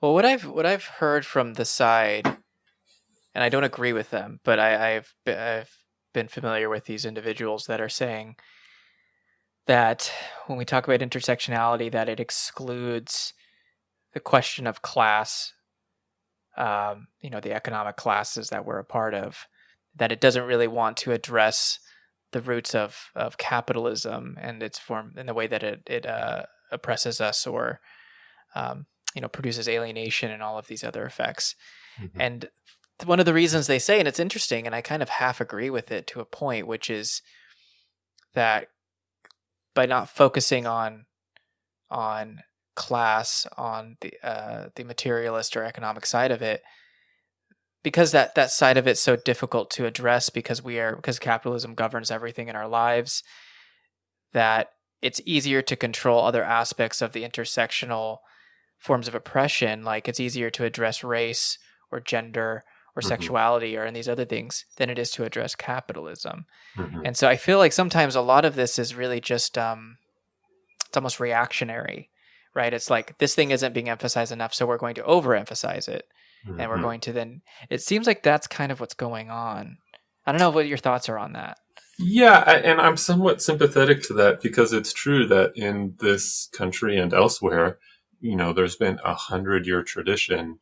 Well, what I've what I've heard from the side, and I don't agree with them, but I, I've I've been familiar with these individuals that are saying that when we talk about intersectionality, that it excludes the question of class, um, you know, the economic classes that we're a part of, that it doesn't really want to address the roots of, of capitalism and its form in the way that it, it uh, oppresses us or, um, you know, produces alienation and all of these other effects. Mm-hmm. And one of the reasons they say, and it's interesting, and I kind of half agree with it to a point, which is that by not focusing on on class on the uh, the materialist or economic side of it because that that side of it's so difficult to address because we are because capitalism governs everything in our lives that it's easier to control other aspects of the intersectional forms of oppression like it's easier to address race or gender or mm-hmm. sexuality or in these other things than it is to address capitalism mm-hmm. and so i feel like sometimes a lot of this is really just um it's almost reactionary right it's like this thing isn't being emphasized enough so we're going to overemphasize it mm-hmm. and we're mm-hmm. going to then it seems like that's kind of what's going on i don't know what your thoughts are on that yeah and i'm somewhat sympathetic to that because it's true that in this country and elsewhere you know there's been a hundred year tradition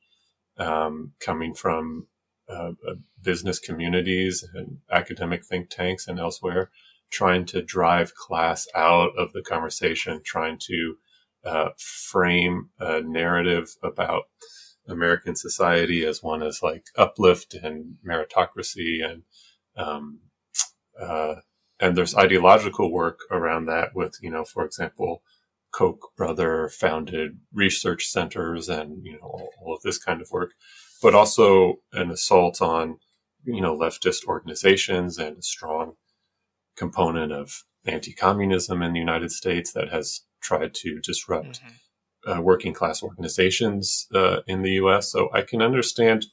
um, coming from uh, uh, business communities and academic think tanks and elsewhere trying to drive class out of the conversation trying to uh, frame a narrative about American society as one as like uplift and meritocracy and um, uh, and there's ideological work around that with you know for example Koch brother founded research centers and you know all, all of this kind of work but also an assault on you know leftist organizations and a strong component of anti-communism in the United States that has tried to disrupt mm-hmm uh, working class organizations uh, in the U.S. So I can understand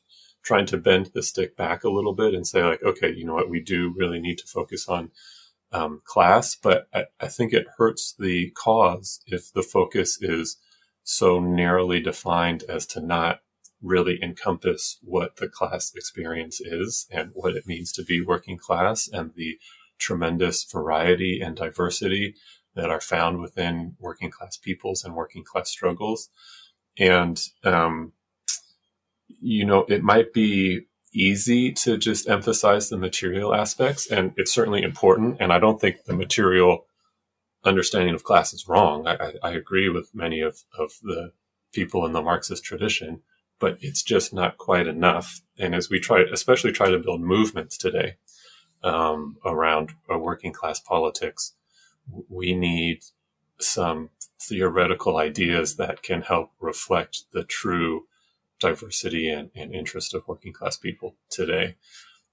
trying to bend the stick back a little bit and say like, okay, you know what, we do really need to focus on um, class, but I, I, think it hurts the cause if the focus is so narrowly defined as to not really encompass what the class experience is and what it means to be working class and the tremendous variety and diversity that are found within working class peoples and working class struggles. And, um, you know, it might be easy to just emphasize the material aspects, and it's certainly important. And I don't think the material understanding of class is wrong. I, I, I agree with many of, of the people in the Marxist tradition, but it's just not quite enough. And as we try, especially try to build movements today um, around a working class politics, we need some theoretical ideas that can help reflect the true diversity and, and interest of working class people today.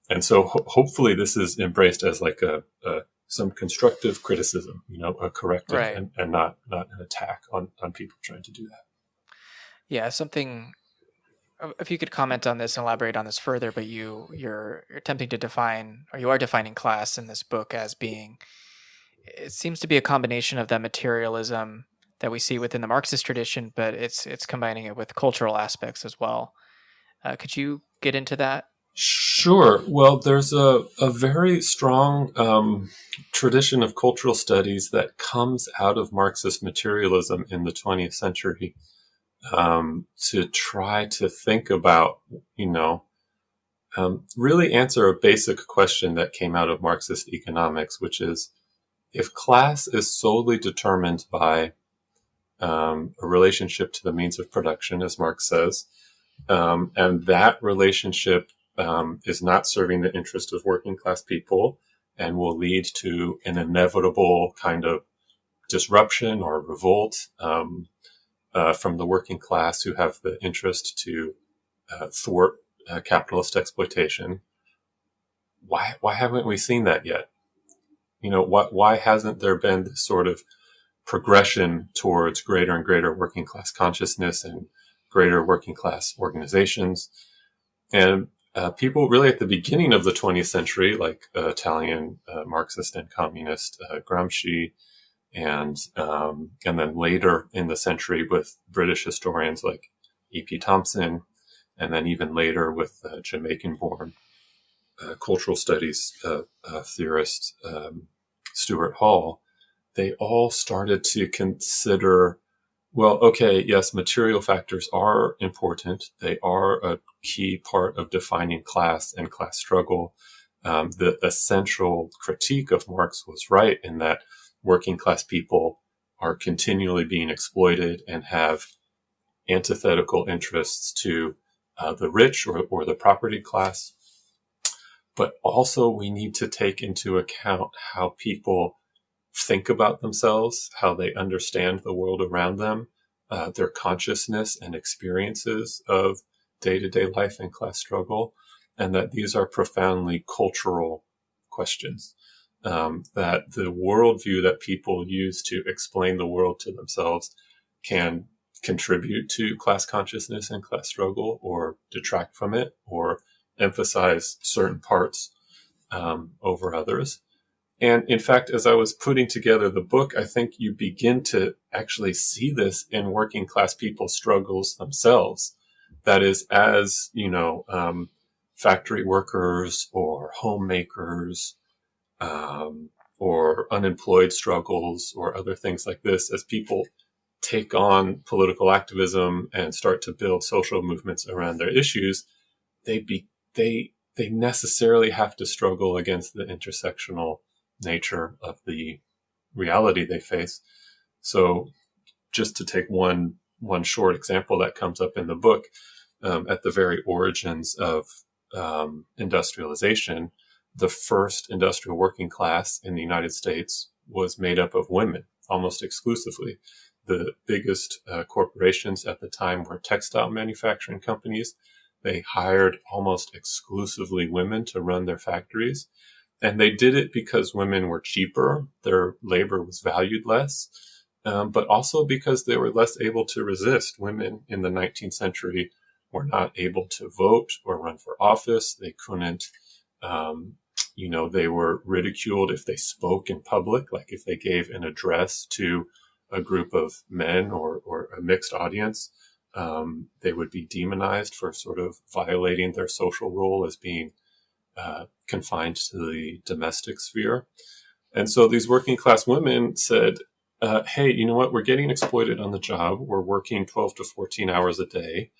And so ho- hopefully this is embraced as like a, a, some constructive criticism, you know, a corrective right. and, and not, not an attack on, on people trying to do that. Yeah. Something, uh, if you could comment on this and elaborate on this further, but you, you're, you're attempting to define, or you are defining class in this book as being it seems to be a combination of that materialism that we see within the Marxist tradition, but it's it's combining it with cultural aspects as well. Uh, could you get into that? Sure. Well, there's a, a very strong um, tradition of cultural studies that comes out of Marxist materialism in the 20th century um, to try to think about, you know, um, really answer a basic question that came out of Marxist economics, which is if class is solely determined by um, a relationship to the means of production, as Marx says, um, and that relationship um, is not serving the interest of working class people and will lead to an inevitable kind of disruption or revolt um, uh, from the working class who have the interest to uh, thwart uh, capitalist exploitation. Why, why haven't we seen that yet? you know, why, why hasn't there been this sort of progression towards greater and greater working class consciousness and greater working class organizations? And uh, people really at the beginning of the 20th century, like uh, Italian uh, Marxist and communist uh, Gramsci, and um, and then later in the century with British historians like E.P. Thompson, and then even later with uh, Jamaican born uh, cultural studies theorist um, Stuart Hall, they all started to consider well, okay, yes, material factors are important. They are a key part of defining class and class struggle. Um, the, essential critique of Marx was right in that working class people are continually being exploited and have antithetical interests to uh, the rich or, or the property class. But also, we need to take into account how people think about themselves, how they understand the world around them, uh, their consciousness and experiences of day to day life and class struggle, and that these are profoundly cultural questions. Um, that the worldview that people use to explain the world to themselves can contribute to class consciousness and class struggle or detract from it or emphasize certain parts um, over others. And in fact, as I was putting together the book, I think you begin to actually see this in working class people's struggles themselves. That is, as, you know, um, factory workers or homemakers, um, or unemployed struggles or other things like this, as people take on political activism and start to build social movements around their issues, they be, they, they necessarily have to struggle against the intersectional nature of the reality they face. So, just to take one one short example that comes up in the book, um, at the very origins of um, industrialization, the first industrial working class in the United States was made up of women almost exclusively. The biggest uh, corporations at the time were textile manufacturing companies. They hired almost exclusively women to run their factories. And they did it because women were cheaper, their labor was valued less, um, but also because they were less able to resist. Women in the 19th century were not able to vote or run for office. They couldn't, um, you know, they were ridiculed if they spoke in public, like if they gave an address to a group of men or, or a mixed audience. Um, they would be demonized for sort of violating their social role as being uh, confined to the domestic sphere. And so these working class women said, uh, hey, you know what? We're getting exploited on the job. We're working 12 to 14 hours a day.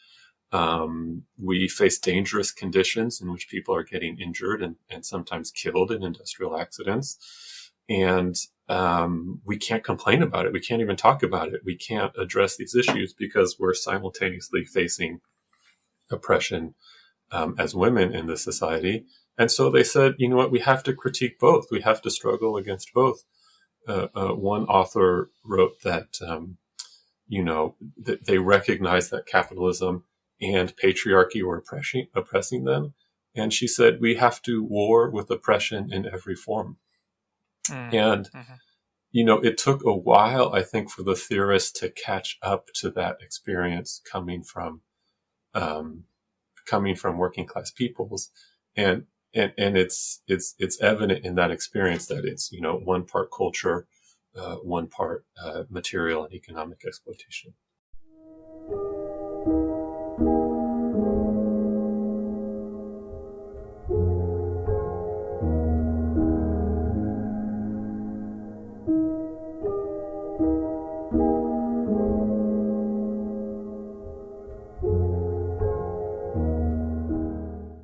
Um, we face dangerous conditions in which people are getting injured and, and sometimes killed in industrial accidents. And um, we can't complain about it. We can't even talk about it. We can't address these issues because we're simultaneously facing oppression um, as women in this society and so they said, you know what, we have to critique both. We have to struggle against both. Uh, uh, one author wrote that, um, you know, that they recognized that capitalism and patriarchy were oppressing, oppressing them. And she said, we have to war with oppression in every form. Mm-hmm. And, mm-hmm. you know, it took a while, I think, for the theorists to catch up to that experience coming from, um, coming from working class peoples. And and and it's it's it's evident in that experience that it's you know one part culture, uh, one part uh, material and economic exploitation.